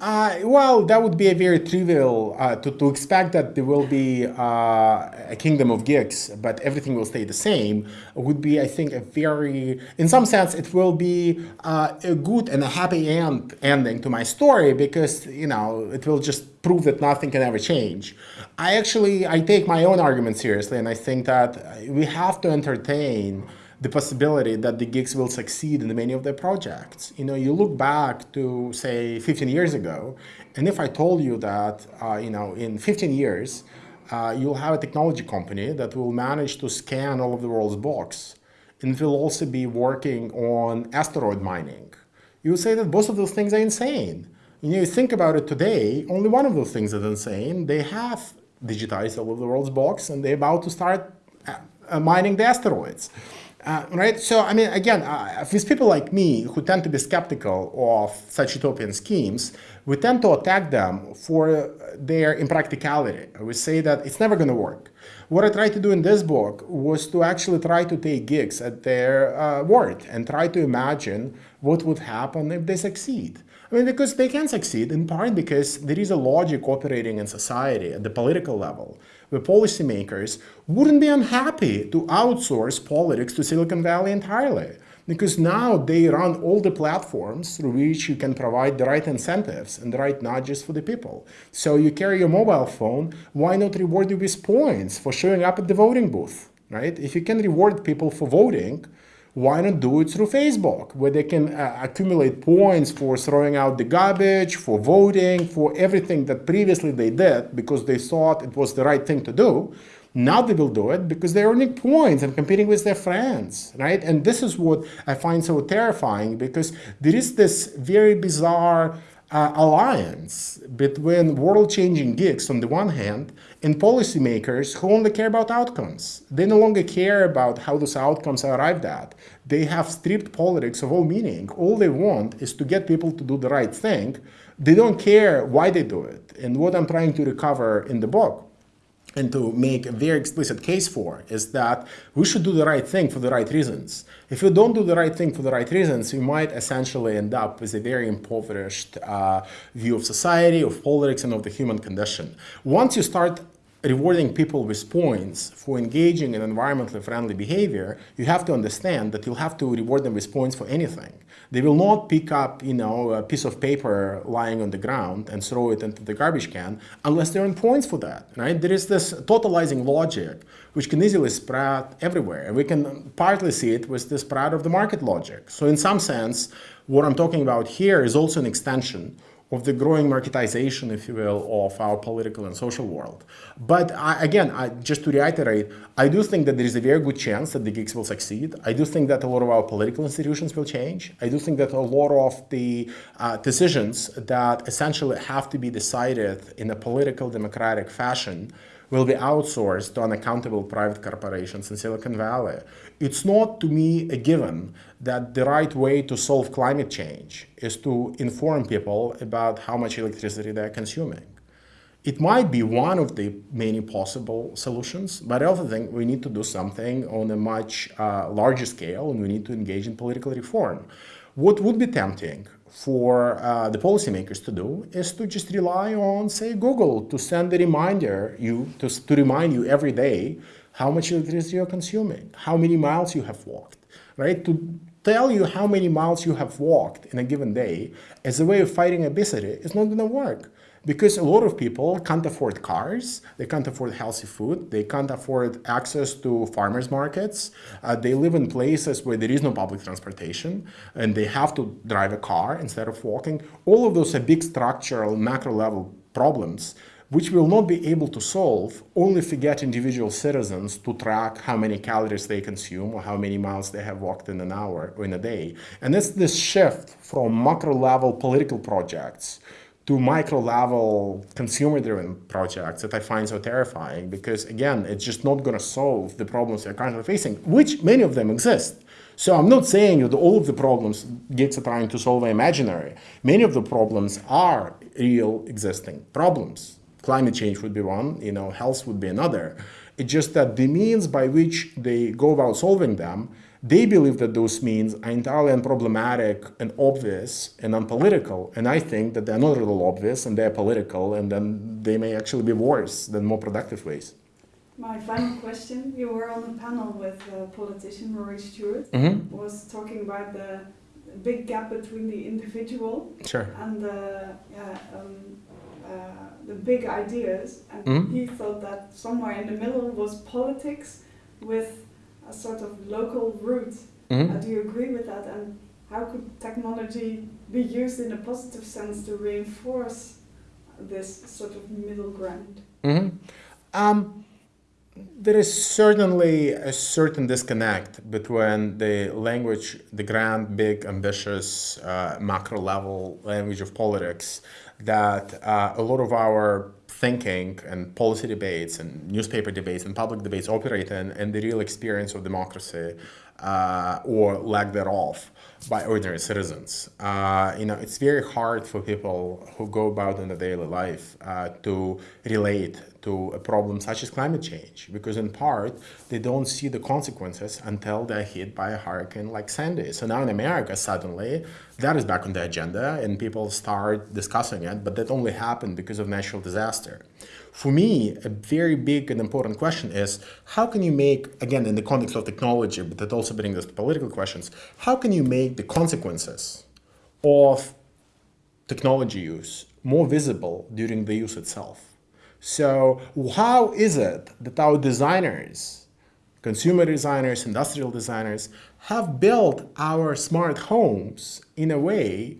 Uh, well, that would be a very trivial uh, to, to expect that there will be uh, a kingdom of gigs, but everything will stay the same. Would be, I think, a very, in some sense, it will be uh, a good and a happy end ending to my story because you know it will just prove that nothing can ever change. I actually I take my own argument seriously, and I think that we have to entertain the possibility that the gigs will succeed in many of their projects. You know, you look back to say 15 years ago, and if I told you that, uh, you know, in 15 years, uh, you'll have a technology company that will manage to scan all of the world's books, and will also be working on asteroid mining. You would say that both of those things are insane. You know, you think about it today, only one of those things is insane. They have digitized all of the world's books, and they're about to start uh, mining the asteroids. Uh, right? So, I mean, again, uh, with people like me who tend to be skeptical of such utopian schemes, we tend to attack them for their impracticality. We say that it's never going to work. What I tried to do in this book was to actually try to take gigs at their uh, word and try to imagine what would happen if they succeed. I mean, because they can succeed in part because there is a logic operating in society at the political level where policymakers wouldn't be unhappy to outsource politics to Silicon Valley entirely. Because now they run all the platforms through which you can provide the right incentives and the right nudges for the people. So you carry your mobile phone, why not reward you with points for showing up at the voting booth, right? If you can reward people for voting, why not do it through Facebook, where they can uh, accumulate points for throwing out the garbage, for voting, for everything that previously they did because they thought it was the right thing to do. Now they will do it because they're earning points and competing with their friends, right? And this is what I find so terrifying because there is this very bizarre uh, alliance between world-changing gigs on the one hand and policymakers who only care about outcomes. They no longer care about how those outcomes are arrived at. They have stripped politics of all meaning. All they want is to get people to do the right thing. They don't care why they do it. And what I'm trying to recover in the book and to make a very explicit case for is that we should do the right thing for the right reasons. If we don't do the right thing for the right reasons, we might essentially end up with a very impoverished uh, view of society, of politics, and of the human condition. Once you start rewarding people with points for engaging in environmentally friendly behavior, you have to understand that you'll have to reward them with points for anything. They will not pick up, you know, a piece of paper lying on the ground and throw it into the garbage can unless they earn points for that, right? There is this totalizing logic which can easily spread everywhere. And we can partly see it with the spread of the market logic. So in some sense, what I'm talking about here is also an extension of the growing marketization, if you will, of our political and social world. But I, again, I, just to reiterate, I do think that there is a very good chance that the gigs will succeed. I do think that a lot of our political institutions will change. I do think that a lot of the uh, decisions that essentially have to be decided in a political democratic fashion will be outsourced to unaccountable private corporations in Silicon Valley. It's not, to me, a given that the right way to solve climate change is to inform people about how much electricity they're consuming. It might be one of the many possible solutions, but I also think we need to do something on a much uh, larger scale and we need to engage in political reform. What would be tempting for uh, the policymakers to do is to just rely on, say, Google to send a reminder you to, to remind you every day how much electricity you're consuming, how many miles you have walked, right? To tell you how many miles you have walked in a given day as a way of fighting obesity is not going to work because a lot of people can't afford cars, they can't afford healthy food, they can't afford access to farmers markets, uh, they live in places where there is no public transportation, and they have to drive a car instead of walking. All of those are big structural, macro level problems which we will not be able to solve only if we get individual citizens to track how many calories they consume or how many miles they have walked in an hour or in a day. And it's this shift from macro level political projects to micro level consumer driven projects that I find so terrifying because again, it's just not going to solve the problems they're currently facing, which many of them exist. So I'm not saying that all of the problems gigs are trying to solve are imaginary. Many of the problems are real existing problems. Climate change would be one, you know, health would be another. It's just that the means by which they go about solving them They believe that those means are entirely unproblematic and obvious and unpolitical. And I think that they're not at all obvious and they're political and then they may actually be worse than more productive ways. My final question, you were on a panel with a politician, Rory Stewart, mm -hmm. was talking about the big gap between the individual sure. and the, uh, um, uh, the big ideas. And mm -hmm. he thought that somewhere in the middle was politics with a sort of local route. Mm -hmm. do you agree with that? And how could technology be used in a positive sense to reinforce this sort of middle ground? Mm-hmm. Um, there is certainly a certain disconnect between the language, the grand, big, ambitious, uh, macro level language of politics that uh, a lot of our thinking and policy debates and newspaper debates and public debates operate in, and the real experience of democracy uh, or lack thereof by ordinary citizens. Uh, you know, it's very hard for people who go about in the daily life uh, to relate to a problem such as climate change because in part they don't see the consequences until they're hit by a hurricane like Sandy. So now in America suddenly that is back on the agenda and people start discussing it, but that only happened because of natural disaster. For me, a very big and important question is how can you make, again, in the context of technology, but that also brings us to political questions, how can you make the consequences of technology use more visible during the use itself? So how is it that our designers, consumer designers, industrial designers, have built our smart homes in a way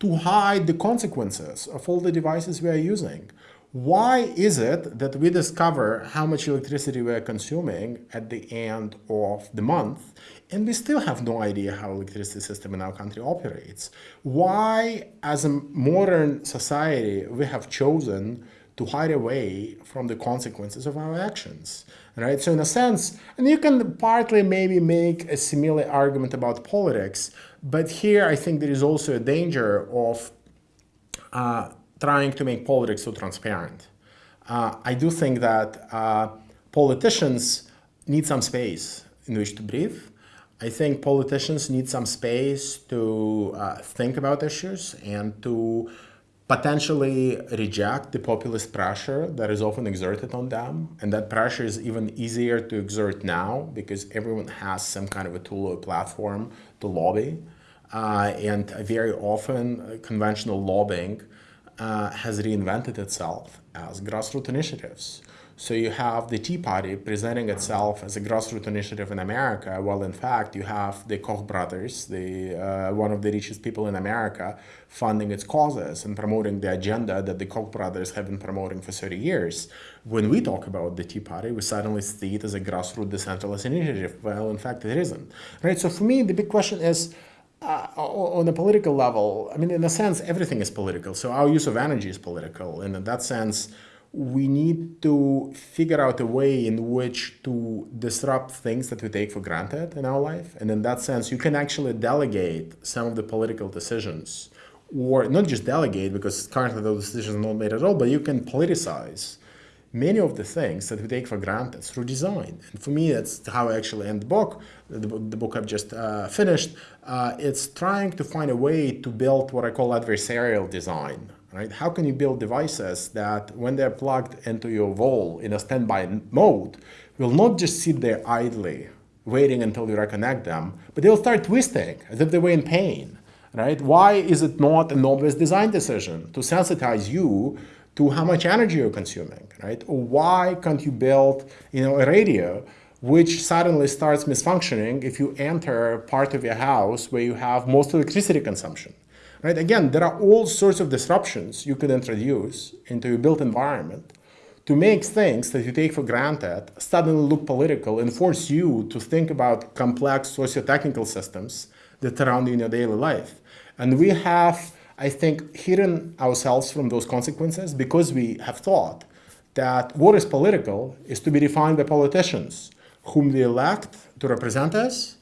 to hide the consequences of all the devices we are using? Why is it that we discover how much electricity we are consuming at the end of the month and we still have no idea how electricity system in our country operates? Why, as a modern society, we have chosen to hide away from the consequences of our actions, right? So in a sense, and you can partly maybe make a similar argument about politics, but here I think there is also a danger of uh, trying to make politics so transparent. Uh, I do think that uh, politicians need some space in which to breathe. I think politicians need some space to uh, think about issues and to potentially reject the populist pressure that is often exerted on them. And that pressure is even easier to exert now because everyone has some kind of a tool or platform to lobby. Uh, and very often uh, conventional lobbying uh, has reinvented itself as grassroots initiatives. So you have the Tea Party presenting itself as a grassroots initiative in America, while in fact you have the Koch brothers, the uh, one of the richest people in America, funding its causes and promoting the agenda that the Koch brothers have been promoting for 30 years. When we talk about the Tea Party, we suddenly see it as a grassroots decentralized initiative. Well, in fact, it isn't. Right. So for me, the big question is uh, on a political level, I mean, in a sense, everything is political. So our use of energy is political. And in that sense, we need to figure out a way in which to disrupt things that we take for granted in our life. And in that sense, you can actually delegate some of the political decisions or not just delegate because currently those decisions are not made at all, but you can politicize many of the things that we take for granted through design. And for me, that's how I actually end the book, the, the book I've just uh, finished. Uh, it's trying to find a way to build what I call adversarial design. Right? How can you build devices that when they're plugged into your wall in a standby mode, will not just sit there idly, waiting until you reconnect them, but they'll start twisting as if they were in pain. Right? Why is it not an obvious design decision to sensitize you to how much energy you're consuming, right? Or why can't you build, you know, a radio which suddenly starts misfunctioning if you enter part of your house where you have most electricity consumption, right? Again, there are all sorts of disruptions you could introduce into your built environment to make things that you take for granted suddenly look political and force you to think about complex socio-technical systems that surround you in your daily life. And we have I think, hidden ourselves from those consequences because we have thought that what is political is to be defined by politicians whom we elect to represent us,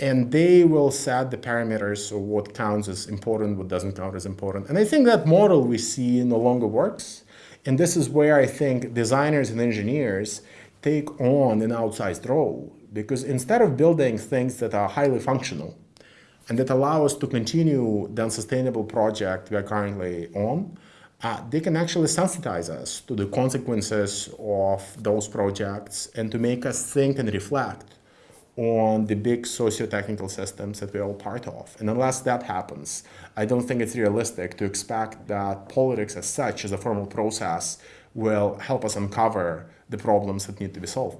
and they will set the parameters of what counts as important, what doesn't count as important. And I think that model we see no longer works. And this is where I think designers and engineers take on an outsized role because instead of building things that are highly functional and that allow us to continue the unsustainable project we are currently on, uh, they can actually sensitize us to the consequences of those projects and to make us think and reflect on the big socio-technical systems that we're all part of. And unless that happens, I don't think it's realistic to expect that politics as such, as a formal process, will help us uncover the problems that need to be solved.